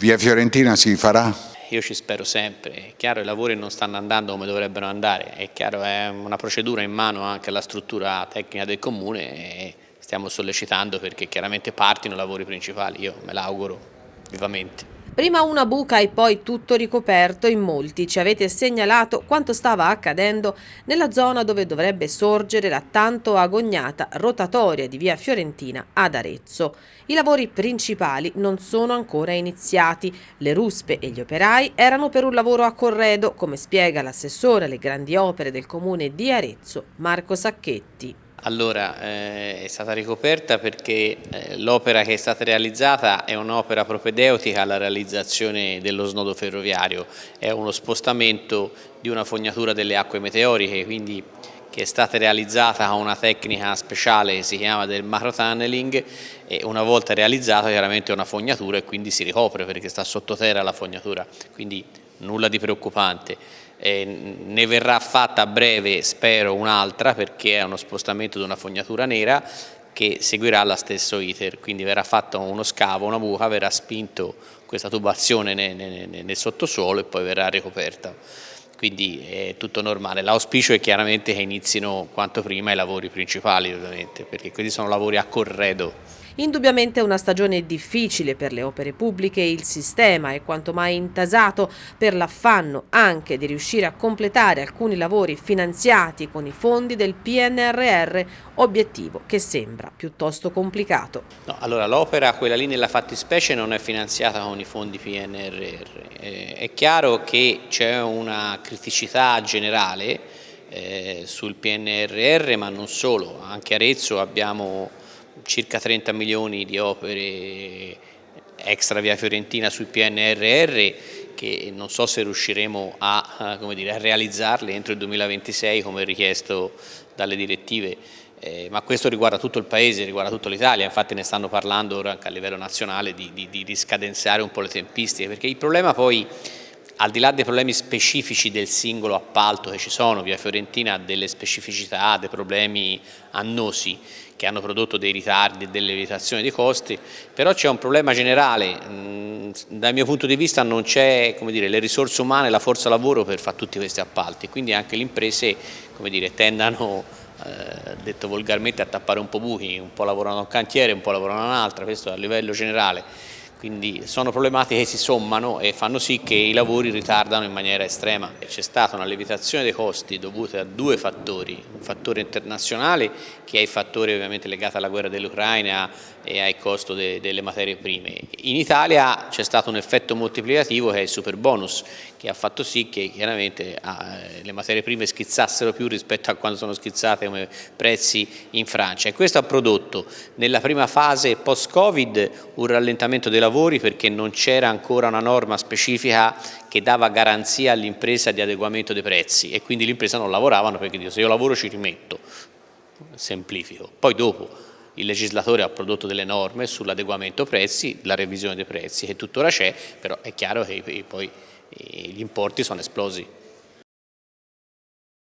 Via Fiorentina si farà? Io ci spero sempre, è chiaro i lavori non stanno andando come dovrebbero andare, è chiaro è una procedura in mano anche alla struttura tecnica del comune e stiamo sollecitando perché chiaramente partino i lavori principali, io me l'auguro vivamente. Prima una buca e poi tutto ricoperto in molti ci avete segnalato quanto stava accadendo nella zona dove dovrebbe sorgere la tanto agognata rotatoria di via Fiorentina ad Arezzo. I lavori principali non sono ancora iniziati, le ruspe e gli operai erano per un lavoro a corredo, come spiega l'assessore alle grandi opere del comune di Arezzo, Marco Sacchetti. Allora, eh, è stata ricoperta perché eh, l'opera che è stata realizzata è un'opera propedeutica alla realizzazione dello snodo ferroviario, è uno spostamento di una fognatura delle acque meteoriche, quindi che è stata realizzata con una tecnica speciale che si chiama del macro tunneling e una volta realizzata chiaramente è una fognatura e quindi si ricopre perché sta sottoterra la fognatura, quindi nulla di preoccupante. Eh, ne verrà fatta a breve, spero, un'altra perché è uno spostamento di una fognatura nera che seguirà lo stesso iter, quindi verrà fatto uno scavo, una buca, verrà spinto questa tubazione nel, nel, nel sottosuolo e poi verrà ricoperta quindi è tutto normale. L'auspicio è chiaramente che inizino quanto prima i lavori principali ovviamente, perché questi sono lavori a corredo. Indubbiamente una stagione difficile per le opere pubbliche e il sistema è quanto mai intasato per l'affanno anche di riuscire a completare alcuni lavori finanziati con i fondi del PNRR, obiettivo che sembra piuttosto complicato. No, allora l'opera, quella lì nella fattispecie, non è finanziata con i fondi PNRR. Eh, è chiaro che c'è una criticità generale eh, sul PNRR, ma non solo, anche Arezzo abbiamo circa 30 milioni di opere extra via Fiorentina sul PNRR che non so se riusciremo a, dire, a realizzarle entro il 2026 come richiesto dalle direttive, eh, ma questo riguarda tutto il Paese, riguarda tutta l'Italia, infatti ne stanno parlando ora anche a livello nazionale di, di, di scadenzare un po' le tempistiche, perché il problema poi al di là dei problemi specifici del singolo appalto che ci sono, Via Fiorentina ha delle specificità, dei problemi annosi che hanno prodotto dei ritardi e delle limitazioni dei costi, però c'è un problema generale, dal mio punto di vista non c'è le risorse umane, la forza lavoro per fare tutti questi appalti, quindi anche le imprese dire, tendano, eh, detto volgarmente, a tappare un po' buchi, un po' lavorano a un cantiere, un po' lavorano a un'altra, questo a livello generale quindi sono problematiche che si sommano e fanno sì che i lavori ritardano in maniera estrema. C'è stata una lievitazione dei costi dovuta a due fattori, un fattore internazionale che è il fattore ovviamente legato alla guerra dell'Ucraina e al costo de delle materie prime. In Italia c'è stato un effetto moltiplicativo che è il super bonus che ha fatto sì che chiaramente ah, le materie prime schizzassero più rispetto a quando sono schizzate come prezzi in Francia e questo ha prodotto nella prima fase post-Covid un rallentamento dei lavori lavori perché non c'era ancora una norma specifica che dava garanzia all'impresa di adeguamento dei prezzi e quindi l'impresa non lavoravano perché dico se io lavoro ci rimetto, semplifico. Poi dopo il legislatore ha prodotto delle norme sull'adeguamento prezzi, la revisione dei prezzi che tuttora c'è, però è chiaro che poi gli importi sono esplosi.